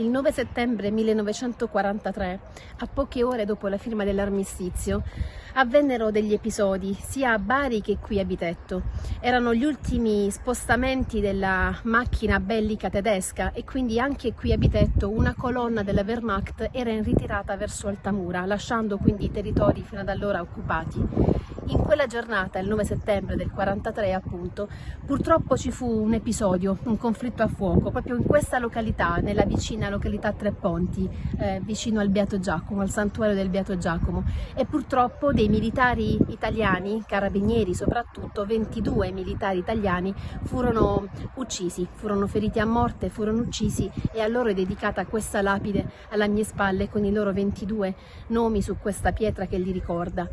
Il 9 settembre 1943, a poche ore dopo la firma dell'armistizio, avvennero degli episodi sia a Bari che qui a Bitetto. Erano gli ultimi spostamenti della macchina bellica tedesca e quindi anche qui a Bitetto una colonna della Wehrmacht era in ritirata verso Altamura, lasciando quindi i territori fino ad allora occupati. In quella giornata, il 9 settembre del 43 appunto, purtroppo ci fu un episodio, un conflitto a fuoco, proprio in questa località, nella vicina località Tre Ponti, eh, vicino al Beato Giacomo, al santuario del Beato Giacomo e purtroppo dei militari italiani, carabinieri soprattutto, 22 militari italiani furono uccisi, furono feriti a morte, furono uccisi e a loro è dedicata questa lapide alla mie spalle con i loro 22 nomi su questa pietra che li ricorda.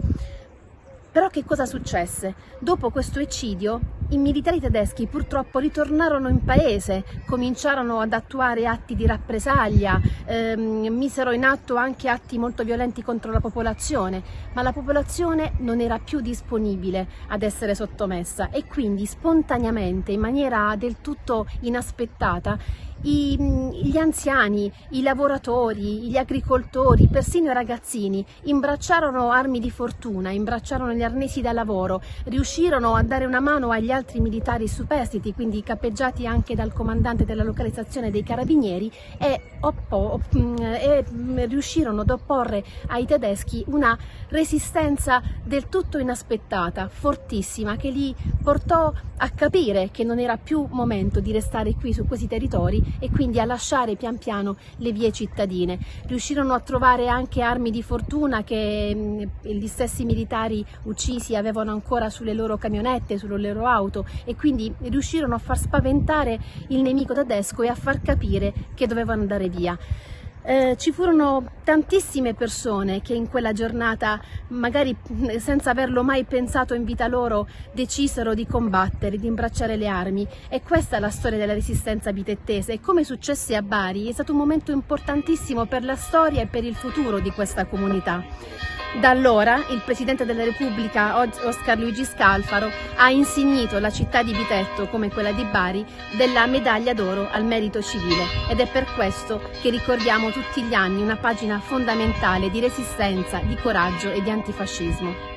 Però che cosa successe? Dopo questo eccidio i militari tedeschi purtroppo ritornarono in paese, cominciarono ad attuare atti di rappresaglia, ehm, misero in atto anche atti molto violenti contro la popolazione, ma la popolazione non era più disponibile ad essere sottomessa e quindi spontaneamente, in maniera del tutto inaspettata, i, gli anziani, i lavoratori, gli agricoltori, persino i ragazzini imbracciarono armi di fortuna, imbracciarono gli arnesi da lavoro, riuscirono a dare una mano agli altri militari superstiti, quindi capeggiati anche dal comandante della localizzazione dei carabinieri e, oppo, e riuscirono ad opporre ai tedeschi una resistenza del tutto inaspettata, fortissima, che li portò a capire che non era più momento di restare qui su questi territori e quindi a lasciare pian piano le vie cittadine. Riuscirono a trovare anche armi di fortuna che mm, gli stessi militari uccisi avevano ancora sulle loro camionette, sulle loro auto e quindi riuscirono a far spaventare il nemico tedesco e a far capire che dovevano andare via. Eh, ci furono tantissime persone che in quella giornata, magari senza averlo mai pensato in vita loro, decisero di combattere, di imbracciare le armi. E questa è la storia della resistenza bitettese. E come successe a Bari è stato un momento importantissimo per la storia e per il futuro di questa comunità. Da allora il Presidente della Repubblica Oscar Luigi Scalfaro ha insignito la città di Bitetto, come quella di Bari, della medaglia d'oro al merito civile. Ed è per questo che ricordiamo tutti gli anni una pagina fondamentale di resistenza, di coraggio e di antifascismo.